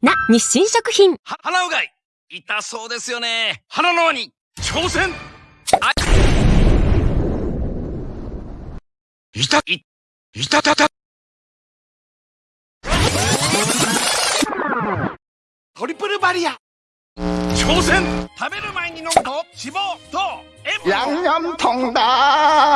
な日清食品。は鼻うがい。痛そうですよね。鼻の輪に。挑戦。あい。たいいたた。たトリプルバリア。挑戦。食べる前に飲むと脂肪と塩分양념통ー。